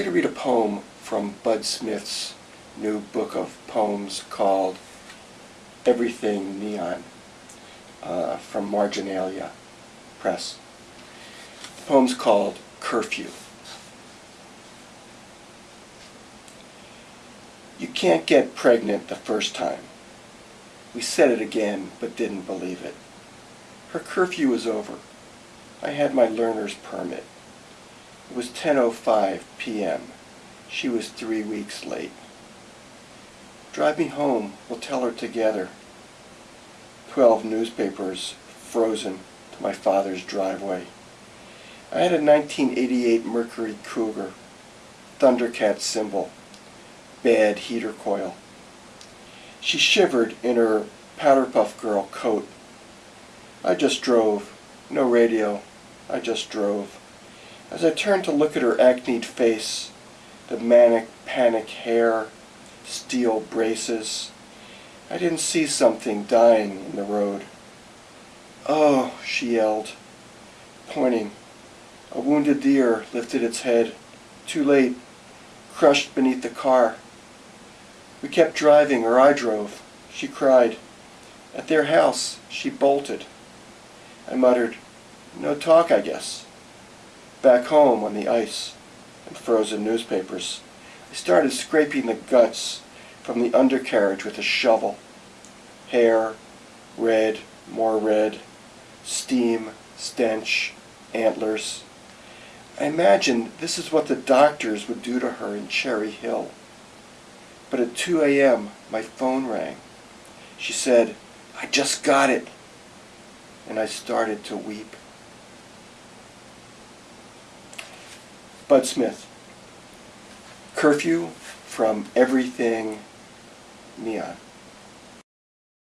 going to read a poem from Bud Smith's new book of poems called Everything Neon uh, from Marginalia Press. The poem's called Curfew. You can't get pregnant the first time. We said it again, but didn't believe it. Her curfew was over. I had my learner's permit. It was 10.05 p.m. She was three weeks late. Drive me home, we'll tell her together. Twelve newspapers frozen to my father's driveway. I had a 1988 Mercury Cougar, Thundercat symbol, bad heater coil. She shivered in her powder puff girl coat. I just drove, no radio, I just drove. As I turned to look at her acneed face, the manic panic hair, steel braces, I didn't see something dying in the road. Oh, she yelled, pointing. A wounded deer lifted its head, too late, crushed beneath the car. We kept driving, or I drove. She cried. At their house, she bolted. I muttered, no talk, I guess. Back home on the ice and frozen newspapers, I started scraping the guts from the undercarriage with a shovel. Hair, red, more red, steam, stench, antlers. I imagined this is what the doctors would do to her in Cherry Hill. But at 2 a.m., my phone rang. She said, I just got it. And I started to weep. Bud Smith. Curfew from Everything Neon.